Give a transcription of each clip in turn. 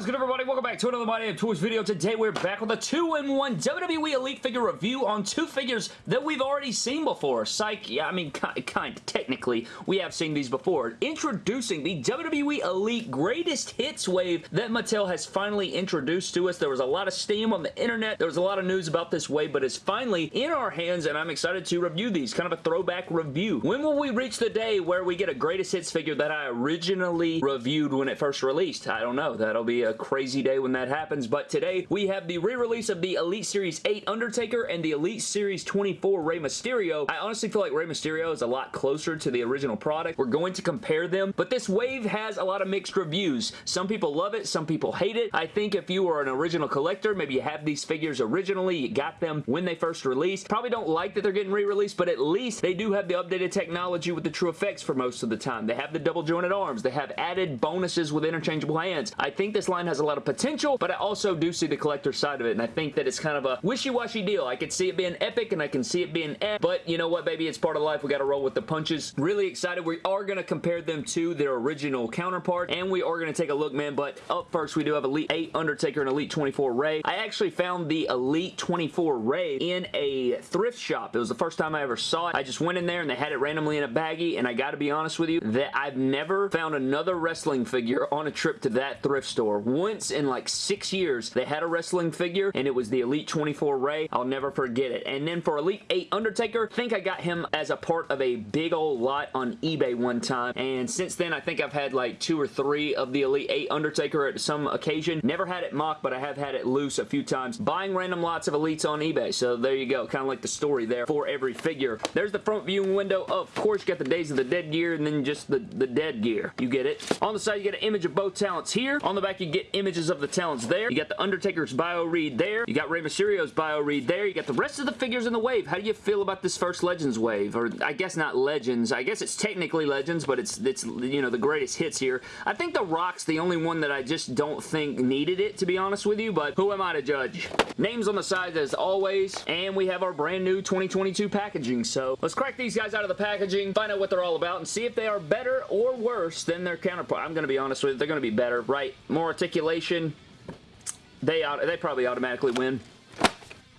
is good, everybody? Welcome back to another My Damn Toys video. Today, we're back with a 2-in-1 WWE Elite figure review on two figures that we've already seen before. Psych, yeah, I mean, kind, of, technically, we have seen these before. Introducing the WWE Elite Greatest Hits wave that Mattel has finally introduced to us. There was a lot of steam on the internet. There was a lot of news about this wave, but it's finally in our hands, and I'm excited to review these. Kind of a throwback review. When will we reach the day where we get a Greatest Hits figure that I originally reviewed when it first released? I don't know. That'll be a crazy day when that happens, but today we have the re-release of the Elite Series 8 Undertaker and the Elite Series 24 Rey Mysterio. I honestly feel like Rey Mysterio is a lot closer to the original product. We're going to compare them, but this wave has a lot of mixed reviews. Some people love it, some people hate it. I think if you are an original collector, maybe you have these figures originally, you got them when they first released, probably don't like that they're getting re-released, but at least they do have the updated technology with the true effects for most of the time. They have the double jointed arms. They have added bonuses with interchangeable hands. I think this line line has a lot of potential, but I also do see the collector side of it, and I think that it's kind of a wishy-washy deal. I could see it being epic, and I can see it being eh, but you know what, baby? It's part of life. We got to roll with the punches. Really excited. We are going to compare them to their original counterpart, and we are going to take a look, man, but up first, we do have Elite 8 Undertaker and Elite 24 Rey. I actually found the Elite 24 Rey in a thrift shop. It was the first time I ever saw it. I just went in there, and they had it randomly in a baggie, and I got to be honest with you, that I've never found another wrestling figure on a trip to that thrift store once in like six years they had a wrestling figure and it was the Elite 24 Rey. I'll never forget it. And then for Elite 8 Undertaker, I think I got him as a part of a big old lot on eBay one time. And since then, I think I've had like two or three of the Elite 8 Undertaker at some occasion. Never had it mock, but I have had it loose a few times. Buying random lots of Elites on eBay. So there you go. Kind of like the story there for every figure. There's the front viewing window. Of course, you got the Days of the Dead gear and then just the, the dead gear. You get it. On the side, you get an image of both talents here. On the back, you get get images of the talents there. You got the Undertaker's bio read there. You got Rey Mysterio's bio read there. You got the rest of the figures in the wave. How do you feel about this first Legends wave? Or I guess not Legends. I guess it's technically Legends, but it's, it's you know, the greatest hits here. I think The Rock's the only one that I just don't think needed it, to be honest with you, but who am I to judge? Names on the sides as always, and we have our brand new 2022 packaging, so let's crack these guys out of the packaging, find out what they're all about, and see if they are better or worse than their counterpart. I'm going to be honest with you, they're going to be better, right? More articulation, they, they probably automatically win.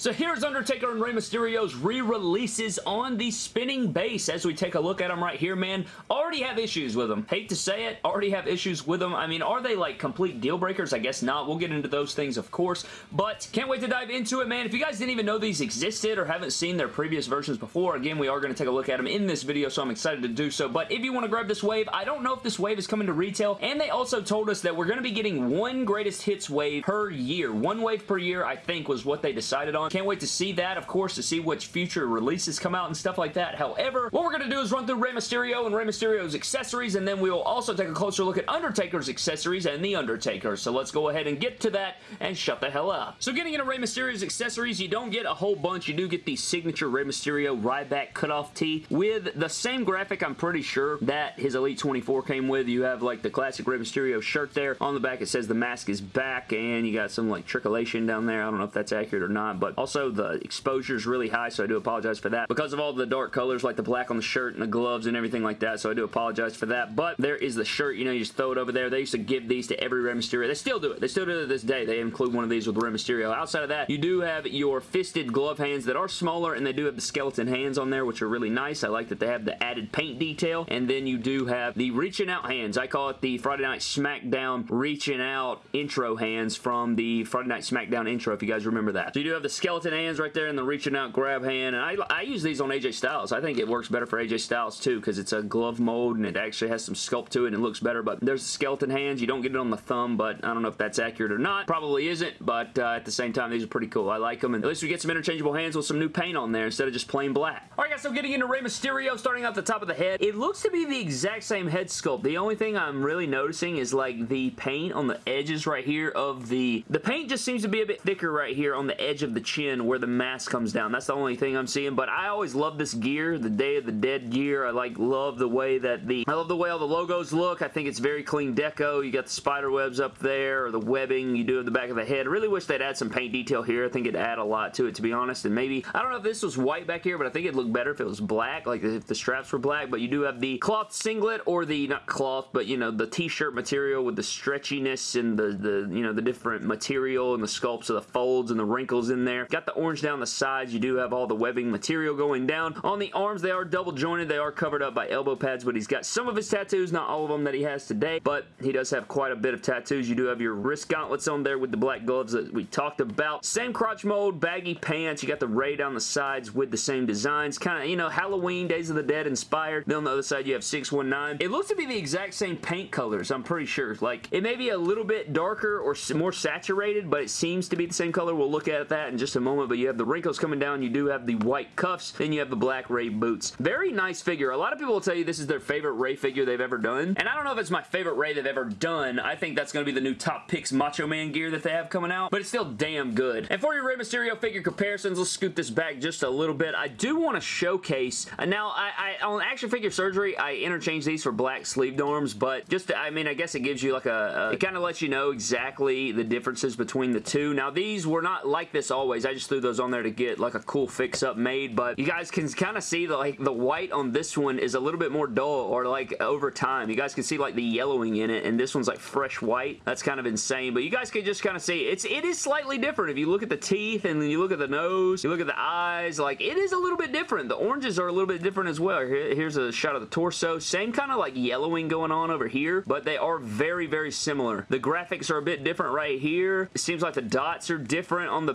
So here's Undertaker and Rey Mysterio's re-releases on the spinning base as we take a look at them right here, man. Already have issues with them. Hate to say it, already have issues with them. I mean, are they like complete deal breakers? I guess not. We'll get into those things, of course, but can't wait to dive into it, man. If you guys didn't even know these existed or haven't seen their previous versions before, again, we are going to take a look at them in this video, so I'm excited to do so. But if you want to grab this wave, I don't know if this wave is coming to retail, and they also told us that we're going to be getting one greatest hits wave per year. One wave per year, I think, was what they decided on. Can't wait to see that, of course, to see which future releases come out and stuff like that. However, what we're going to do is run through Rey Mysterio and Rey Mysterio's accessories, and then we will also take a closer look at Undertaker's accessories and The Undertaker. So let's go ahead and get to that and shut the hell up. So getting into Rey Mysterio's accessories, you don't get a whole bunch. You do get the signature Rey Mysterio Ryback cutoff tee with the same graphic, I'm pretty sure, that his Elite 24 came with. You have like the classic Rey Mysterio shirt there. On the back, it says the mask is back, and you got some like triculation down there. I don't know if that's accurate or not, but also the exposure is really high, so I do apologize for that. Because of all the dark colors, like the black on the shirt and the gloves and everything like that, so I do apologize for that. But there is the shirt, you know, you just throw it over there. They used to give these to every Rey Mysterio. They still do it. They still do it to this day. They include one of these with Rey Mysterio. Outside of that, you do have your fisted glove hands that are smaller, and they do have the skeleton hands on there, which are really nice. I like that they have the added paint detail, and then you do have the reaching out hands. I call it the Friday Night SmackDown reaching out intro hands from the Friday Night SmackDown intro, if you guys remember that. So you do have the skeleton hands right there and the reaching out grab hand, and I, I use these on AJ Styles. I think it works better for AJ Styles too, because it's a glove mold and it actually has some sculpt to it and it looks better, but there's the skeleton hands. You don't get it on the thumb, but I don't know if that's accurate or not. Probably isn't, but uh, at the same time, these are pretty cool. I like them, and at least we get some interchangeable hands with some new paint on there instead of just plain black. Alright guys, so getting into Rey Mysterio, starting off the top of the head, it looks to be the exact same head sculpt. The only thing I'm really noticing is like the paint on the edges right here of the... The paint just seems to be a bit thicker right here on the edge of the chin chin where the mask comes down. That's the only thing I'm seeing, but I always love this gear, the Day of the Dead gear. I like love the way that the I love the way all the logos look. I think it's very clean deco. You got the spider webs up there, or the webbing you do at the back of the head. I really wish they'd add some paint detail here. I think it'd add a lot to it, to be honest, and maybe, I don't know if this was white back here, but I think it'd look better if it was black, like if the straps were black, but you do have the cloth singlet, or the, not cloth, but you know, the t-shirt material with the stretchiness and the, the, you know, the different material and the sculpts of the folds and the wrinkles in there. Got the orange down the sides. You do have all the webbing material going down. On the arms, they are double jointed. They are covered up by elbow pads, but he's got some of his tattoos, not all of them that he has today, but he does have quite a bit of tattoos. You do have your wrist gauntlets on there with the black gloves that we talked about. Same crotch mold, baggy pants. You got the ray down the sides with the same designs. Kind of, you know, Halloween, Days of the Dead inspired. Then on the other side, you have 619. It looks to be the exact same paint colors, I'm pretty sure. Like, it may be a little bit darker or more saturated, but it seems to be the same color. We'll look at that in just a moment, but you have the wrinkles coming down. You do have the white cuffs. and you have the black Ray boots. Very nice figure. A lot of people will tell you this is their favorite Rey figure they've ever done, and I don't know if it's my favorite Rey they've ever done. I think that's going to be the new Top Picks Macho Man gear that they have coming out, but it's still damn good. And for your Rey Mysterio figure comparisons, let's scoot this back just a little bit. I do want to showcase, uh, now I, I, on Action Figure Surgery, I interchange these for black sleeved arms, but just, I mean, I guess it gives you like a, a it kind of lets you know exactly the differences between the two. Now, these were not like this always. I just threw those on there to get like a cool fix-up made, but you guys can kind of see the, like, the white on this one is a little bit more dull or like over time. You guys can see like the yellowing in it, and this one's like fresh white. That's kind of insane, but you guys can just kind of see it's it is slightly different. If you look at the teeth and then you look at the nose, you look at the eyes, like it is a little bit different. The oranges are a little bit different as well. Here, here's a shot of the torso. Same kind of like yellowing going on over here, but they are very, very similar. The graphics are a bit different right here. It seems like the dots are different on the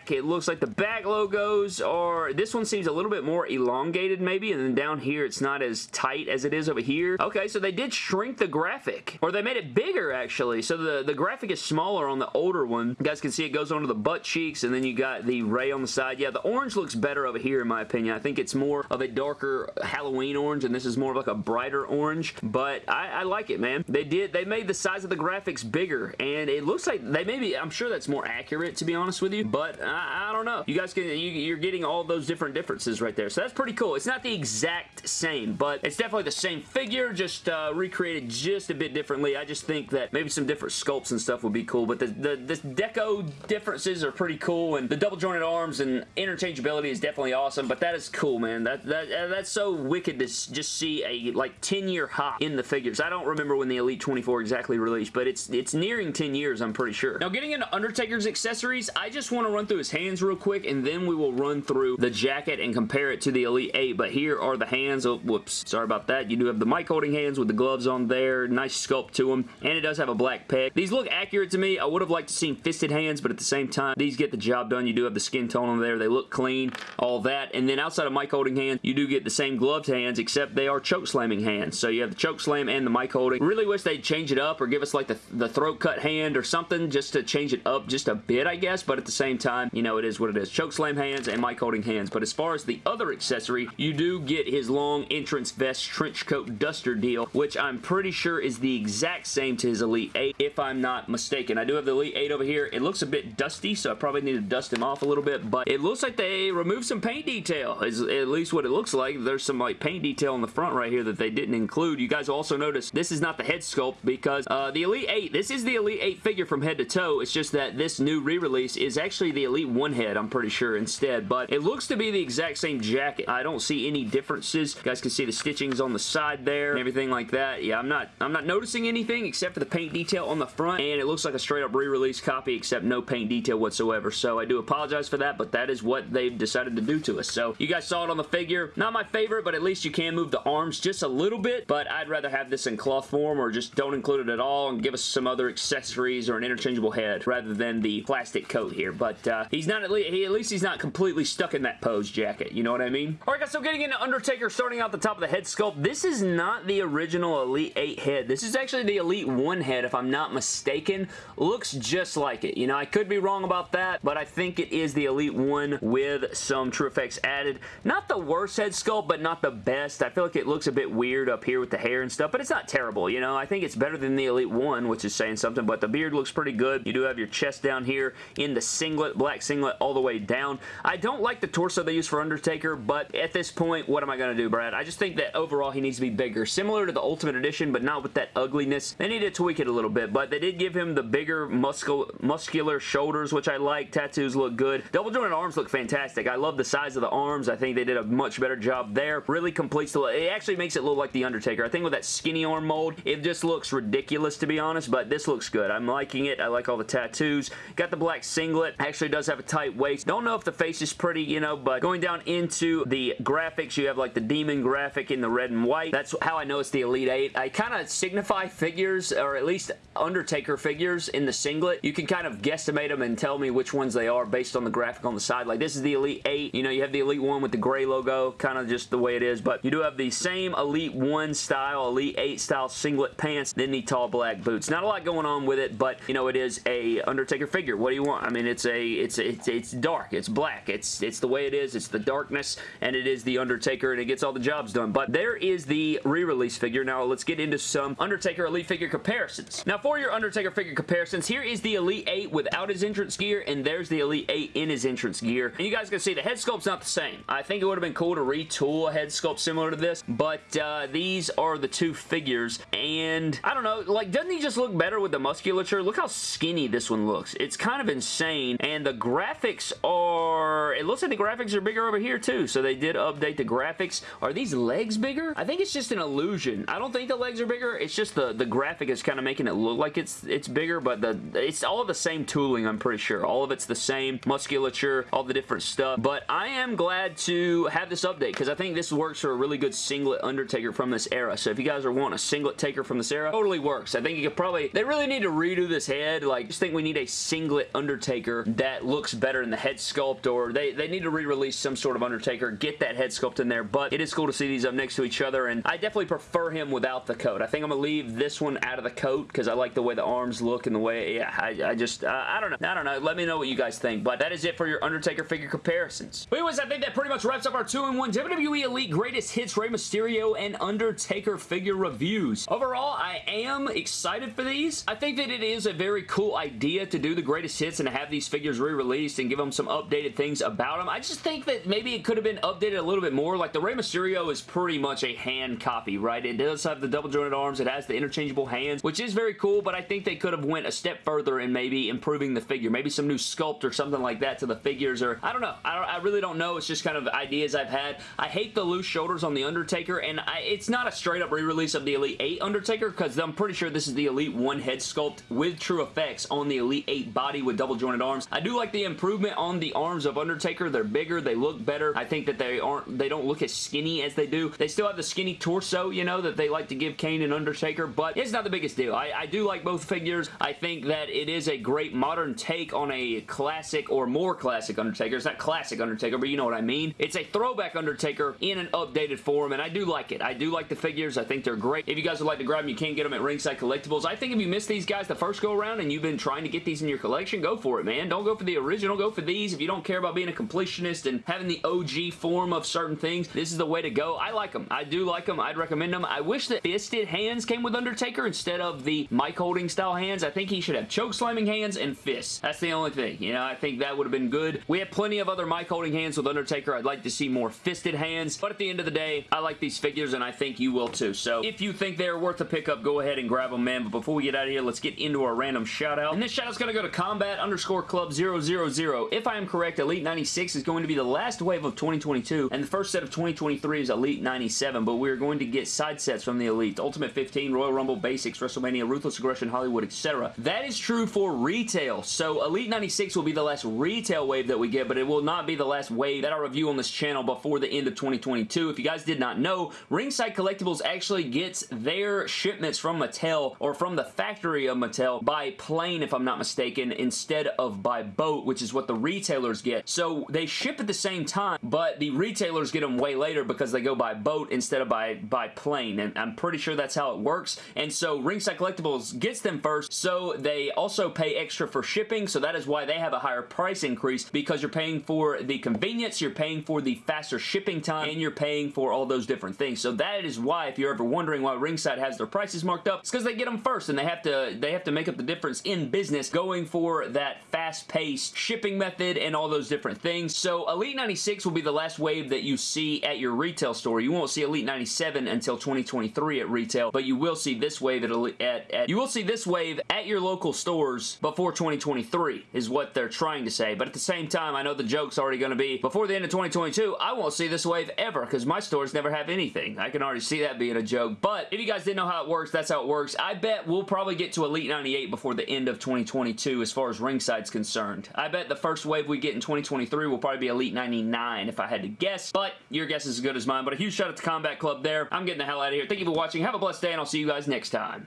back. It looks like the back logos are, this one seems a little bit more elongated maybe, and then down here it's not as tight as it is over here. Okay, so they did shrink the graphic, or they made it bigger actually. So the, the graphic is smaller on the older one. You guys can see it goes onto the butt cheeks, and then you got the ray on the side. Yeah, the orange looks better over here in my opinion. I think it's more of a darker Halloween orange, and this is more of like a brighter orange, but I, I like it, man. They did, they made the size of the graphics bigger, and it looks like they maybe, I'm sure that's more accurate to be honest with you, but I, I don't know. You guys can, you, you're getting all those different differences right there, so that's pretty cool. It's not the exact same, but it's definitely the same figure, just uh, recreated just a bit differently. I just think that maybe some different sculpts and stuff would be cool, but the, the, the deco differences are pretty cool, and the double jointed arms and interchangeability is definitely awesome, but that is cool, man. That, that uh, That's so wicked to just see a like 10 year hop in the figures. I don't remember when the Elite 24 exactly released, but it's it's nearing 10 years, I'm pretty sure. Now, getting into Undertaker's accessories, I just want to run through his hands real quick, and then we will run through the jacket and compare it to the Elite 8, but here are the hands. Oh, whoops. Sorry about that. You do have the mic holding hands with the gloves on there. Nice sculpt to them, and it does have a black peg. These look accurate to me. I would have liked to see fisted hands, but at the same time, these get the job done. You do have the skin tone on there. They look clean, all that, and then outside of mic holding hands, you do get the same gloved hands, except they are choke slamming hands. So you have the choke slam and the mic holding. Really wish they'd change it up or give us like the, the throat cut hand or something just to change it up just a bit, I guess, but at the same time, you know, it is what it is. Choke slam hands and mic holding hands, but as far as the other accessory, you do get his long entrance vest trench coat duster deal, which I'm pretty sure is the exact same to his Elite 8, if I'm not mistaken. I do have the Elite 8 over here. It looks a bit dusty, so I probably need to dust him off a little bit, but it looks like they removed some paint detail, is at least what it looks like. There's some like paint detail on the front right here that they didn't include. You guys also notice this is not the head sculpt because uh, the Elite 8, this is the Elite 8 figure from head to toe. It's just that this new re-release is actually the Elite 1 head, I'm pretty sure, instead, but it looks to be the exact same jacket. I don't see any differences. You guys can see the stitchings on the side there and everything like that. Yeah, I'm not I'm not noticing anything except for the paint detail on the front, and it looks like a straight up re-release copy except no paint detail whatsoever, so I do apologize for that, but that is what they've decided to do to us. So you guys saw it on the figure. Not my favorite, but at least you can move the arms just a little bit, but I'd rather have this in cloth form or just don't include it at all and give us some other accessories or an interchangeable head rather than the plastic coat here, but uh, he's not at least, he, at least he's not completely stuck in that pose jacket, you know what I mean? Alright guys, so getting into Undertaker, starting out the top of the head sculpt, this is not the original Elite 8 head. This is actually the Elite 1 head, if I'm not mistaken. Looks just like it. You know, I could be wrong about that, but I think it is the Elite 1 with some True Effects added. Not the worst head sculpt, but not the best. I feel like it looks a bit weird up here with the hair and stuff, but it's not terrible, you know? I think it's better than the Elite 1, which is saying something, but the beard looks pretty good. You do have your chest down here in the singlet, black black singlet all the way down. I don't like the torso they use for Undertaker, but at this point, what am I going to do, Brad? I just think that overall he needs to be bigger. Similar to the Ultimate Edition, but not with that ugliness. They need to tweak it a little bit, but they did give him the bigger muscle, muscular shoulders, which I like. Tattoos look good. Double jointed arms look fantastic. I love the size of the arms. I think they did a much better job there. Really completes the look. It actually makes it look like The Undertaker. I think with that skinny arm mold, it just looks ridiculous to be honest, but this looks good. I'm liking it. I like all the tattoos. Got the black singlet. Actually does have a tight waist. Don't know if the face is pretty, you know, but going down into the graphics, you have like the demon graphic in the red and white. That's how I know it's the Elite 8. I kind of signify figures, or at least Undertaker figures in the singlet. You can kind of guesstimate them and tell me which ones they are based on the graphic on the side. Like this is the Elite 8. You know, you have the Elite 1 with the gray logo, kind of just the way it is, but you do have the same Elite 1 style, Elite 8 style singlet pants, then the tall black boots. Not a lot going on with it, but you know, it is a Undertaker figure. What do you want? I mean, it's a, it's, it's, it's dark, it's black, it's, it's the way it is, it's the darkness, and it is the Undertaker, and it gets all the jobs done. But there is the re-release figure. Now, let's get into some Undertaker Elite figure comparisons. Now, for your Undertaker figure comparisons, here is the Elite 8 without his entrance gear, and there's the Elite 8 in his entrance gear. And you guys can see the head sculpt's not the same. I think it would have been cool to retool a head sculpt similar to this, but uh, these are the two figures, and I don't know, like, doesn't he just look better with the musculature? Look how skinny this one looks. It's kind of insane, and the graphics are, it looks like the graphics are bigger over here too, so they did update the graphics. Are these legs bigger? I think it's just an illusion. I don't think the legs are bigger. It's just the, the graphic is kind of making it look like it's it's bigger, but the it's all the same tooling, I'm pretty sure. All of it's the same musculature, all the different stuff, but I am glad to have this update because I think this works for a really good singlet Undertaker from this era, so if you guys are wanting a singlet taker from this era, totally works. I think you could probably, they really need to redo this head, like, just think we need a singlet Undertaker that looks better in the head sculpt, or they, they need to re-release some sort of Undertaker, get that head sculpt in there, but it is cool to see these up next to each other, and I definitely prefer him without the coat. I think I'm going to leave this one out of the coat, because I like the way the arms look and the way, yeah, I, I just, uh, I don't know. I don't know. Let me know what you guys think, but that is it for your Undertaker figure comparisons. But anyways, I think that pretty much wraps up our 2-in-1 WWE Elite Greatest Hits Rey Mysterio and Undertaker figure reviews. Overall, I am excited for these. I think that it is a very cool idea to do the greatest hits and to have these figures re-released and give them some updated things about them. I just think that maybe it could have been updated a little bit more. Like the Rey Mysterio is pretty much a hand copy, right? It does have the double jointed arms. It has the interchangeable hands, which is very cool, but I think they could have went a step further in maybe improving the figure. Maybe some new sculpt or something like that to the figures, or I don't know. I, don't, I really don't know. It's just kind of ideas I've had. I hate the loose shoulders on the Undertaker, and I, it's not a straight up re-release of the Elite 8 Undertaker, because I'm pretty sure this is the Elite 1 head sculpt with true effects on the Elite 8 body with double jointed arms. I do like the improvement on the arms of Undertaker. They're bigger. They look better. I think that they aren't, they don't look as skinny as they do. They still have the skinny torso, you know, that they like to give Kane and Undertaker, but it's not the biggest deal. I, I do like both figures. I think that it is a great modern take on a classic or more classic Undertaker. It's not classic Undertaker, but you know what I mean. It's a throwback Undertaker in an updated form, and I do like it. I do like the figures. I think they're great. If you guys would like to grab them, you can get them at Ringside Collectibles. I think if you missed these guys the first go around and you've been trying to get these in your collection, go for it, man. Don't go for the original. Go for these. If you don't care about being a completionist and having the OG form of certain things, this is the way to go. I like them. I do like them. I'd recommend them. I wish that fisted hands came with Undertaker instead of the mic holding style hands. I think he should have choke slamming hands and fists. That's the only thing. You know, I think that would have been good. We have plenty of other mic holding hands with Undertaker. I'd like to see more fisted hands, but at the end of the day, I like these figures and I think you will too. So if you think they're worth a pickup, go ahead and grab them, man. But before we get out of here, let's get into our random shout out. And this shout out's going to go to combat underscore club 000. If I am correct, Elite 96 is going to be the last wave of 2022 and the first set of 2023 is Elite 97, but we're going to get side sets from the Elite. Ultimate 15, Royal Rumble, Basics, WrestleMania, Ruthless Aggression, Hollywood, etc. That is true for retail. So Elite 96 will be the last retail wave that we get, but it will not be the last wave that I review on this channel before the end of 2022. If you guys did not know, Ringside Collectibles actually gets their shipments from Mattel or from the factory of Mattel by plane, if I'm not mistaken, instead of by boat, which is what the retailers get. So they ship at the same time, but the retailers get them way later because they go by boat instead of by, by plane, and I'm pretty sure that's how it works. And so Ringside Collectibles gets them first, so they also pay extra for shipping, so that is why they have a higher price increase because you're paying for the convenience, you're paying for the faster shipping time, and you're paying for all those different things. So that is why, if you're ever wondering why Ringside has their prices marked up, it's because they get them first, and they have to they have to make up the difference in business going for that fast pace shipping method and all those different things. So Elite 96 will be the last wave that you see at your retail store. You won't see Elite 97 until 2023 at retail, but you will see this wave at, at, at you will see this wave at your local stores before 2023 is what they're trying to say. But at the same time, I know the joke's already going to be before the end of 2022, I won't see this wave ever because my stores never have anything. I can already see that being a joke. But if you guys didn't know how it works, that's how it works. I bet we'll probably get to Elite 98 before the end of 2022 as far as ringside's concerned. I bet the first wave we get in 2023 will probably be Elite 99 if I had to guess, but your guess is as good as mine. But a huge shout out to Combat Club there. I'm getting the hell out of here. Thank you for watching. Have a blessed day, and I'll see you guys next time.